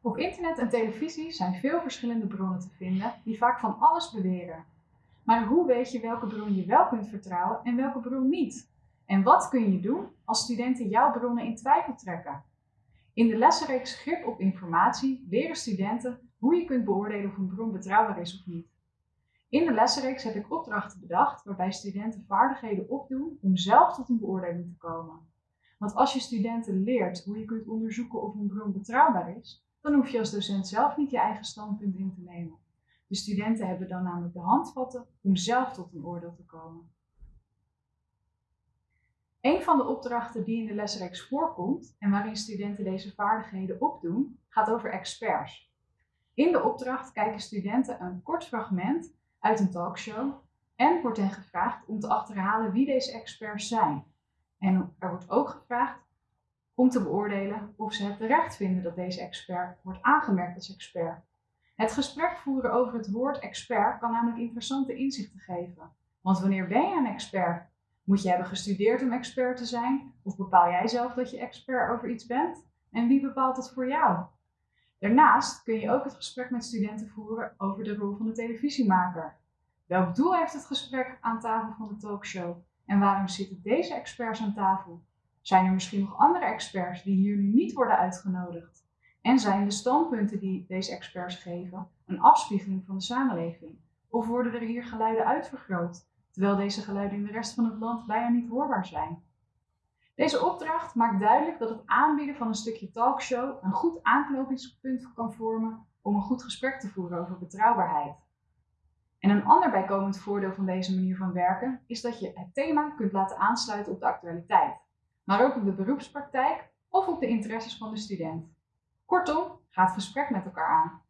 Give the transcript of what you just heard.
Op internet en televisie zijn veel verschillende bronnen te vinden die vaak van alles beweren. Maar hoe weet je welke bron je wel kunt vertrouwen en welke bron niet? En wat kun je doen als studenten jouw bronnen in twijfel trekken? In de lessenreeks Grip op informatie leren studenten hoe je kunt beoordelen of een bron betrouwbaar is of niet. In de lessenreeks heb ik opdrachten bedacht waarbij studenten vaardigheden opdoen om zelf tot een beoordeling te komen. Want als je studenten leert hoe je kunt onderzoeken of een bron betrouwbaar is, dan hoef je als docent zelf niet je eigen standpunt in te nemen. De studenten hebben dan namelijk de handvatten om zelf tot een oordeel te komen. Een van de opdrachten die in de lesreeks voorkomt en waarin studenten deze vaardigheden opdoen, gaat over experts. In de opdracht kijken studenten een kort fragment uit een talkshow en wordt hen gevraagd om te achterhalen wie deze experts zijn. En er wordt ook gevraagd om te beoordelen of ze het terecht vinden dat deze expert wordt aangemerkt als expert. Het gesprek voeren over het woord expert kan namelijk interessante inzichten geven. Want wanneer ben je een expert? Moet je hebben gestudeerd om expert te zijn? Of bepaal jij zelf dat je expert over iets bent? En wie bepaalt dat voor jou? Daarnaast kun je ook het gesprek met studenten voeren over de rol van de televisiemaker. Welk doel heeft het gesprek aan tafel van de talkshow? En waarom zitten deze experts aan tafel? Zijn er misschien nog andere experts die hier nu niet worden uitgenodigd? En zijn de standpunten die deze experts geven een afspiegeling van de samenleving? Of worden er hier geluiden uitvergroot, terwijl deze geluiden in de rest van het land bijna niet hoorbaar zijn? Deze opdracht maakt duidelijk dat het aanbieden van een stukje talkshow een goed aanknopingspunt kan vormen om een goed gesprek te voeren over betrouwbaarheid. En een ander bijkomend voordeel van deze manier van werken is dat je het thema kunt laten aansluiten op de actualiteit, maar ook op de beroepspraktijk of op de interesses van de student. Kortom, ga het gesprek met elkaar aan.